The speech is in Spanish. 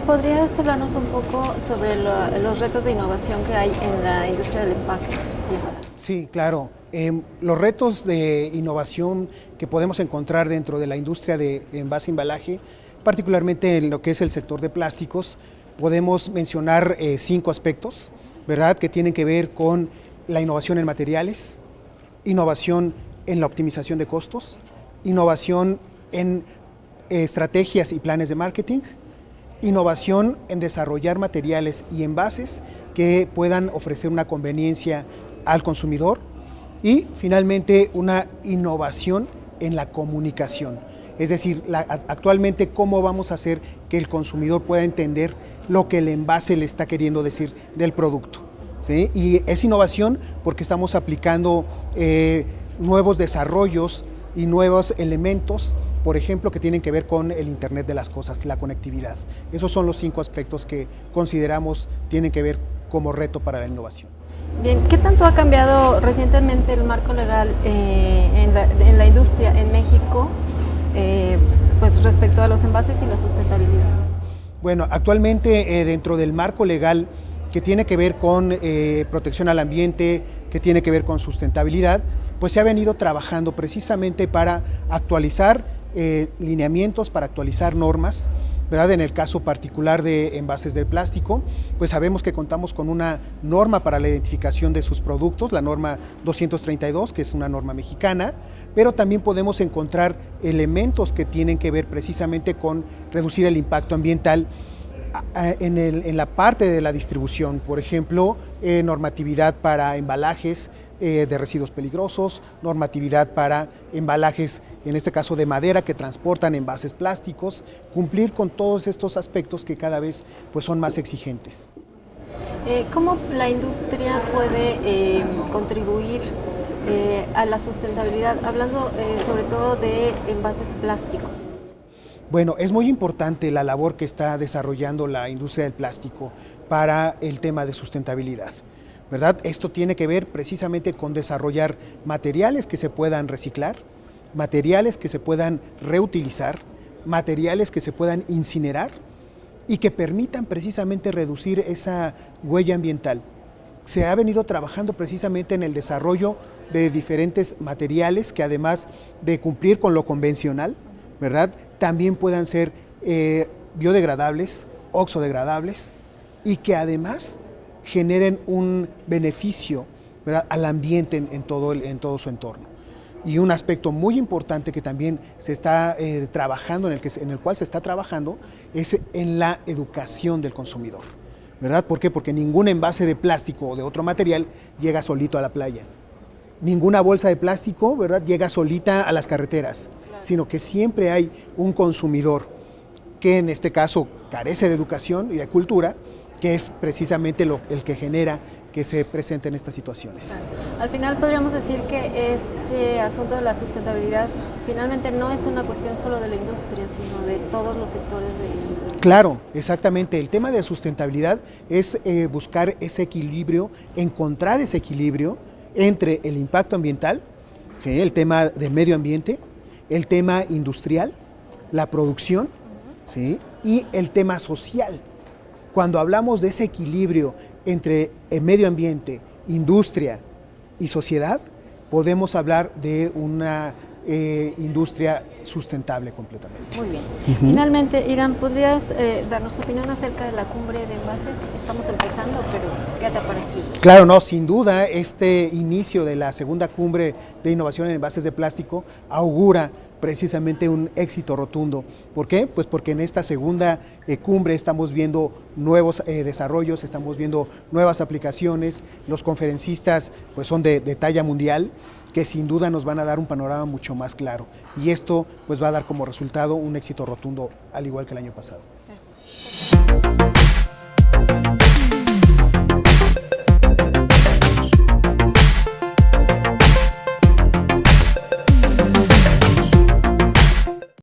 ¿podrías hablarnos un poco sobre lo, los retos de innovación que hay en la industria del empaque? Sí, claro. Eh, los retos de innovación que podemos encontrar dentro de la industria de, de envase e embalaje, particularmente en lo que es el sector de plásticos, podemos mencionar eh, cinco aspectos, ¿verdad? Que tienen que ver con la innovación en materiales, innovación en la optimización de costos, innovación en eh, estrategias y planes de marketing, innovación en desarrollar materiales y envases que puedan ofrecer una conveniencia al consumidor y finalmente una innovación en la comunicación. Es decir, actualmente cómo vamos a hacer que el consumidor pueda entender lo que el envase le está queriendo decir del producto. ¿sí? Y es innovación porque estamos aplicando eh, nuevos desarrollos y nuevos elementos por ejemplo, que tienen que ver con el Internet de las cosas, la conectividad. Esos son los cinco aspectos que consideramos tienen que ver como reto para la innovación. Bien, ¿qué tanto ha cambiado recientemente el marco legal eh, en, la, en, la, industria en México eh, pues respecto a los envases y la sustentabilidad? Bueno, actualmente eh, dentro del marco legal que tiene que ver con protección al ambiente, que tiene que ver con sustentabilidad, pues se ha venido trabajando precisamente para actualizar eh, lineamientos, para actualizar normas, ¿verdad? En el caso particular de envases de plástico, pues sabemos que contamos con una norma para la identificación de sus productos, la norma 232, que es una norma mexicana, pero también podemos encontrar elementos que tienen que ver precisamente con reducir el impacto ambiental en, la parte de la distribución, por ejemplo, eh, normatividad para embalajes eh, de residuos peligrosos, normatividad para embalajes, en este caso de madera, que transportan envases plásticos, cumplir con todos estos aspectos que cada vez pues, son más exigentes. Eh, ¿Cómo la industria puede eh, contribuir eh, a la sustentabilidad, hablando eh, sobre todo de envases plásticos? Bueno, es muy importante la labor que está desarrollando la industria del plástico para el tema de sustentabilidad. ¿verdad? Esto tiene que ver precisamente con desarrollar materiales que se puedan reciclar, materiales que se puedan reutilizar, materiales que se puedan incinerar y que permitan precisamente reducir esa huella ambiental. Se ha venido trabajando precisamente en el desarrollo de diferentes materiales que además de cumplir con lo convencional, ¿verdad? También puedan ser eh, biodegradables, oxodegradables y que además generen un beneficio al ambiente en todo su entorno. Y un aspecto muy importante que también se está eh, trabajando, en el, que, en el cual se está trabajando, es en la educación del consumidor. ¿Verdad? ¿Por qué? Porque ningún envase de plástico o de otro material llega solito a la playa. Ninguna bolsa de plástico, ¿verdad? Llega solita a las carreteras, claro. sino que siempre hay un consumidor que en este caso carece de educación y de cultura, que es precisamente lo, el que genera que se presenten estas situaciones. Al final podríamos decir que este asunto de la sustentabilidad finalmente no es una cuestión solo de la industria, sino de todos los sectores de Claro, exactamente. El tema de sustentabilidad es eh, buscar ese equilibrio, encontrar ese equilibrio entre el impacto ambiental, ¿sí? el tema del medio ambiente, el tema industrial, la producción ¿sí? y el tema social. Cuando hablamos de ese equilibrio entre el medio ambiente, industria y sociedad, podemos hablar de una eh, industria sustentable completamente. Muy bien. Uh -huh. Finalmente, Irán, ¿podrías eh, darnos tu opinión acerca de la cumbre de envases? Estamos empezando, pero ¿qué te ha parecido? Claro, no, sin duda, este inicio de la segunda cumbre de innovación en envases de plástico augura precisamente un éxito rotundo. ¿Por qué? Pues porque en esta segunda eh, cumbre estamos viendo nuevos eh, desarrollos, estamos viendo nuevas aplicaciones, los conferencistas pues son de, de talla mundial, que sin duda nos van a dar un panorama mucho más claro. Y esto pues va a dar como resultado un éxito rotundo, al igual que el año pasado.